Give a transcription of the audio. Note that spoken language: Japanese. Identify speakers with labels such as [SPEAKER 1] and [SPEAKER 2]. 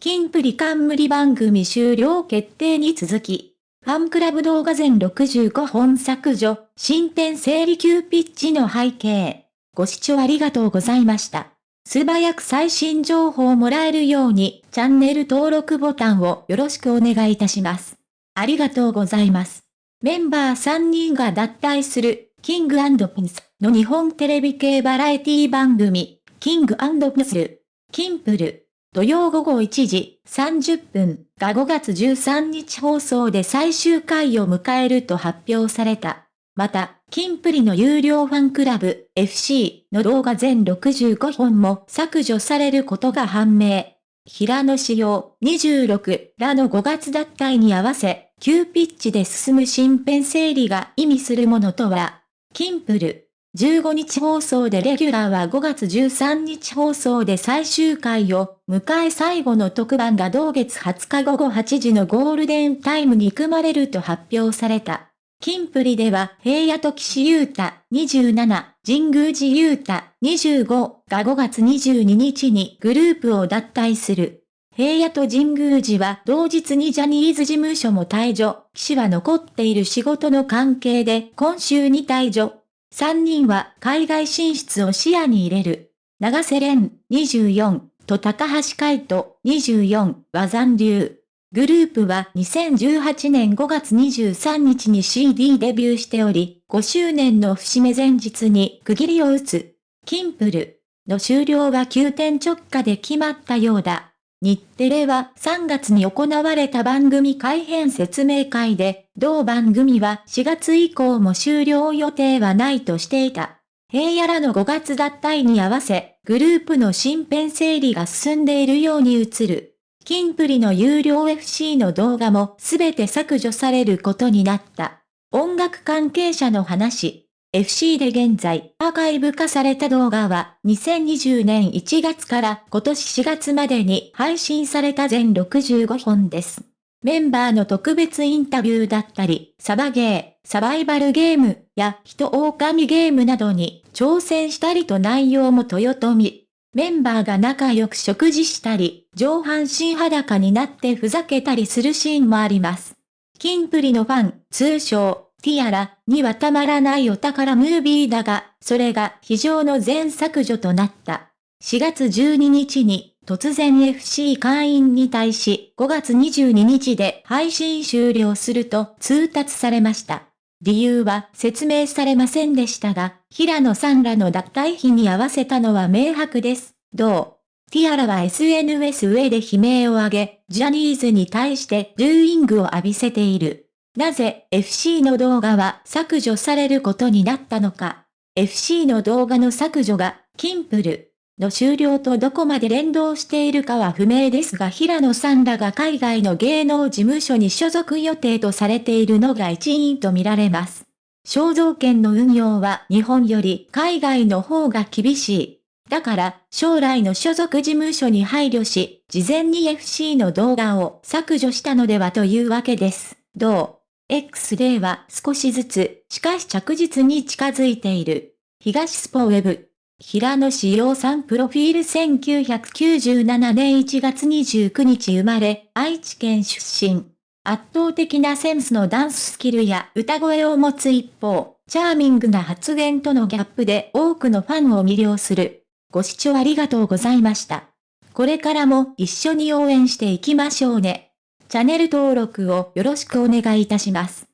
[SPEAKER 1] 金プリ冠番組終了決定に続き、ファンクラブ動画全65本削除、進展整理急ピッチの背景。ご視聴ありがとうございました。素早く最新情報をもらえるように、チャンネル登録ボタンをよろしくお願いいたします。ありがとうございます。メンバー3人が脱退する、キングピンスの日本テレビ系バラエティ番組、キングピンスル、キンプル。土曜午後1時30分が5月13日放送で最終回を迎えると発表された。また、キンプリの有料ファンクラブ FC の動画全65本も削除されることが判明。平野仕様26らの5月脱退に合わせ、急ピッチで進む新編整理が意味するものとは、キンプル15日放送でレギュラーは5月13日放送で最終回を迎え最後の特番が同月20日午後8時のゴールデンタイムに組まれると発表された。金プリでは平野と岸優太27、神宮寺優太25が5月22日にグループを脱退する。平野と神宮寺は同日にジャニーズ事務所も退場、岸は残っている仕事の関係で今週に退場。3人は海外進出を視野に入れる。長瀬廉24と高橋海人24は残留。グループは2018年5月23日に CD デビューしており、5周年の節目前日に区切りを打つ。キンプルの終了は急転直下で決まったようだ。日テレは3月に行われた番組改編説明会で、同番組は4月以降も終了予定はないとしていた。平野らの5月脱退に合わせ、グループの新編整理が進んでいるように映る。キンプリの有料 FC の動画もすべて削除されることになった。音楽関係者の話。FC で現在アーカイブ化された動画は2020年1月から今年4月までに配信された全65本です。メンバーの特別インタビューだったり、サバゲー、サバイバルゲームや人狼ゲームなどに挑戦したりと内容も豊臣。メンバーが仲良く食事したり、上半身裸になってふざけたりするシーンもあります。キンプリのファン、通称、ティアラにはたまらないお宝ムービーだが、それが非常の全削除となった。4月12日に突然 FC 会員に対し5月22日で配信終了すると通達されました。理由は説明されませんでしたが、平野さんらの脱退日に合わせたのは明白です。どう？ティアラは SNS 上で悲鳴を上げ、ジャニーズに対してルーイングを浴びせている。なぜ FC の動画は削除されることになったのか。FC の動画の削除が、キンプルの終了とどこまで連動しているかは不明ですが平野さんらが海外の芸能事務所に所属予定とされているのが一因と見られます。肖像権の運用は日本より海外の方が厳しい。だから、将来の所属事務所に配慮し、事前に FC の動画を削除したのではというわけです。どう？X では少しずつ、しかし着実に近づいている。東スポウェブ。平野志陽さんプロフィール1997年1月29日生まれ、愛知県出身。圧倒的なセンスのダンススキルや歌声を持つ一方、チャーミングな発言とのギャップで多くのファンを魅了する。ご視聴ありがとうございました。これからも一緒に応援していきましょうね。チャンネル登録をよろしくお願いいたします。